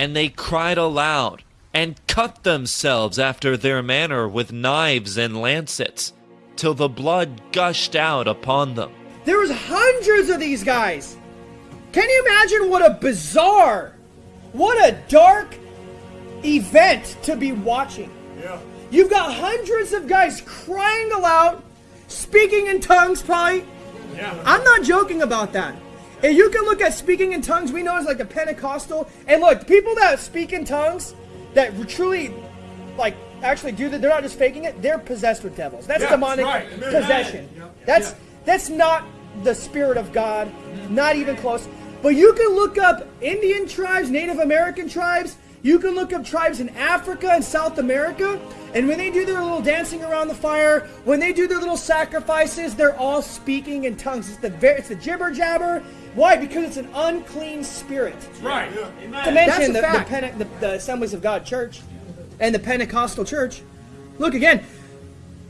And they cried aloud, and cut themselves after their manner with knives and lancets, till the blood gushed out upon them. There was hundreds of these guys. Can you imagine what a bizarre, what a dark event to be watching? Yeah. You've got hundreds of guys crying aloud, speaking in tongues, probably. Yeah. I'm not joking about that. And you can look at speaking in tongues, we know it's like a Pentecostal. And look, people that speak in tongues, that truly, like, actually do that, they're not just faking it, they're possessed with devils. That's Yeah, demonic right. Possession. Yeah. That's Yeah. that's not the spirit of God, not even close. But you can look up Indian tribes, Native American tribes. You can look up tribes in Africa and South America, and when they do their little dancing around the fire, when they do their little sacrifices, they're all speaking in tongues. It's the ver- it's the jibber jabber. Why? Because it's an unclean spirit. Right. To mention the, That's a the. Pente- the, the Assemblies of God Church and the Pentecostal Church. Look again,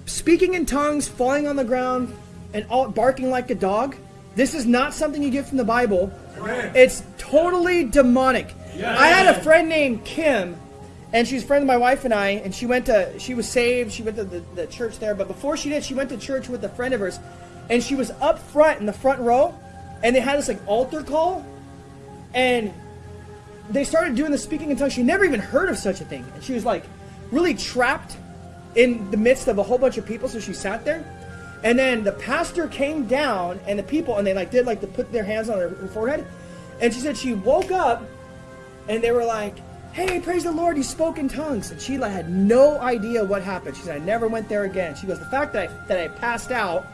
speaking in tongues, falling on the ground, and all, barking like a dog. This is not something you get from the Bible. Amen. It's totally demonic. Yeah. I had a friend named Kim, and she's a friend of my wife and I, and she went to, she was saved, she went to the, the church there, but before she did, she went to church with a friend of hers, and she was up front in the front row, and they had this like altar call, and they started doing the speaking in tongues. She never even heard of such a thing, and she was like really trapped in the midst of a whole bunch of people. So she sat there, and then the pastor came down, and the people, and they like did like to put their hands on her, her forehead, and she said she woke up, and they were like, "Hey, praise the Lord, you spoke in tongues," and she like had no idea what happened. She said, "I never went there again." She goes, "The fact that I, that I passed out."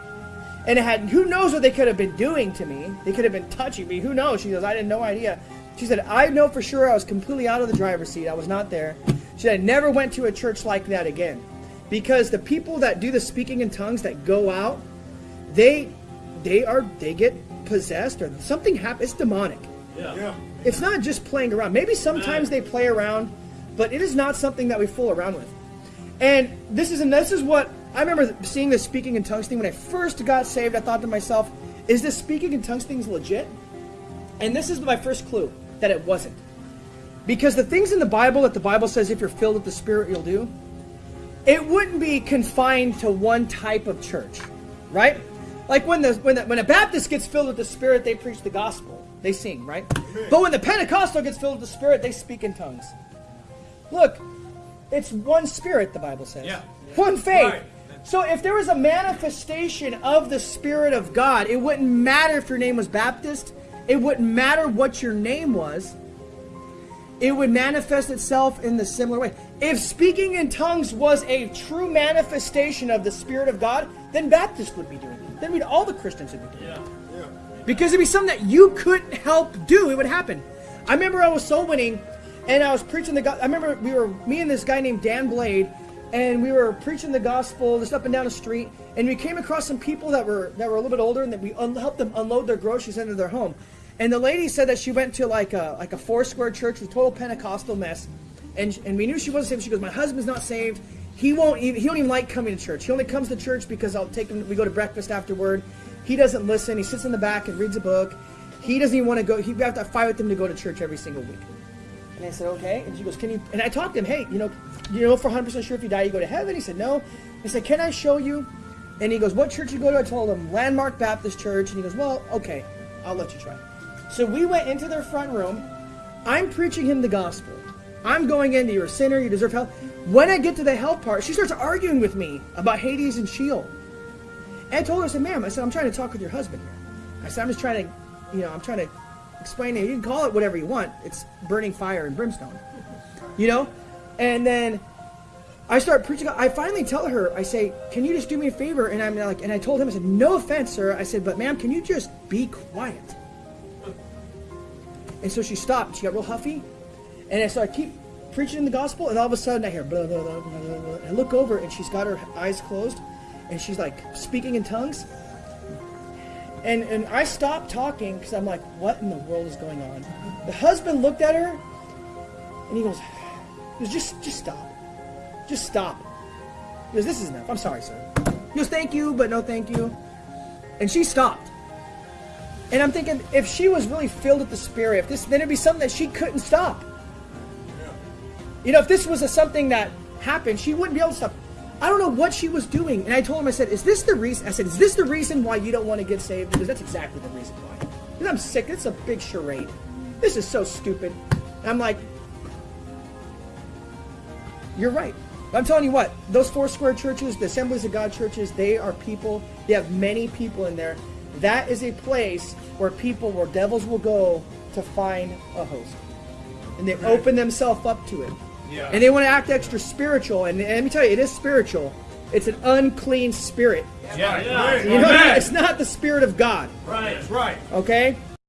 And it had who knows what they could have been doing to me. They could have been touching me. Who knows? She goes, I had no idea. She said, I know for sure I was completely out of the driver's seat. I was not there. She said, I never went to a church like that again. Because the people that do the speaking in tongues that go out, they they are they get possessed or something happens. It's demonic. Yeah. Yeah. It's not just playing around. Maybe sometimes they play around, but it is not something that we fool around with. And this is and this is what I remember seeing this speaking in tongues thing when I first got saved. I thought to myself, "Is this speaking in tongues thing legit?" And this is my first clue that it wasn't, because the things in the Bible that the Bible says if you're filled with the Spirit you'll do, it wouldn't be confined to one type of church, right? Like when the when the, when a Baptist gets filled with the Spirit, they preach the gospel, they sing, right? But when the Pentecostal gets filled with the Spirit, they speak in tongues. Look, it's one Spirit, the Bible says. Yeah. One faith. Right. So if there was a manifestation of the Spirit of God, it wouldn't matter if your name was Baptist. It wouldn't matter what your name was. It would manifest itself in the similar way. If speaking in tongues was a true manifestation of the Spirit of God, then Baptists would be doing it. Then we'd all the Christians would be doing it. Because it'd be something that you couldn't help do. It would happen. I remember I was soul winning, and I was preaching the. go- I remember we were me and this guy named Dan Blade, and we were preaching the gospel just up and down the street, and we came across some people that were that were a little bit older, and that we helped them unload their groceries into their home. And the lady said that she went to like a like a four square church with total Pentecostal mess, and and we knew she wasn't saved. She goes, my husband's not saved. He won't even he don't even like coming to church. He only comes to church because I'll take him. We go to breakfast afterward. He doesn't listen. He sits in the back and reads a book. He doesn't even want to go. He we have to fight with him to go to church every single week. And I said, okay. And she goes, can you? And I talked to him. Hey, you know, you know for 100 percent sure if you die you go to heaven. He said, no. I said, can I show you? And he goes, what church you go to? I told him Landmark Baptist Church. And he goes, well, okay, I'll let you try. So we went into their front room. I'm preaching him the gospel. I'm going into you're a sinner, you deserve hell. When I get to the hell part, she starts arguing with me about Hades and Sheol. And I told her, I said, ma'am, I said, I'm trying to talk with your husband here. I said, I'm just trying to, you know, I'm trying to explain to you. Can call it whatever you want. It's burning fire and brimstone. You know? And then I start preaching. I finally tell her, I say, can you just do me a favor? And I'm like, and I told him, I said, no offense, sir. I said, but ma'am, can you just be quiet? And so she stopped. She got real huffy. And so I keep preaching the gospel, and all of a sudden I hear blah, blah, blah, blah, blah, I look over, and she's got her eyes closed, and she's like speaking in tongues. And, and I stopped talking because I'm like, what in the world is going on? The husband looked at her, and he goes, he goes just, just stop. Just stop. He goes, this is enough. I'm sorry, sir. He goes, thank you, but no thank you. And she stopped. And I'm thinking, if she was really filled with the Spirit, if this, then it'd be something that she couldn't stop. You know, if this was a, something that happened, she wouldn't be able to stop. I don't know what she was doing, and I told him, I said, "Is this the reason?" I said, "Is this the reason why you don't want to get saved?" Because that's exactly the reason why. Because I'm sick. It's a big charade. This is so stupid. And I'm like, you're right. I'm telling you what, those four square churches, the Assemblies of God churches, they are people, they have many people in there. That is a place where people, where devils will go to find a host. And they open themselves up to it. Yeah. And they want to act extra spiritual. And, and let me tell you, it is spiritual. It's an unclean spirit. Yeah, You know, it's not the spirit of God. Right. That's right. Okay?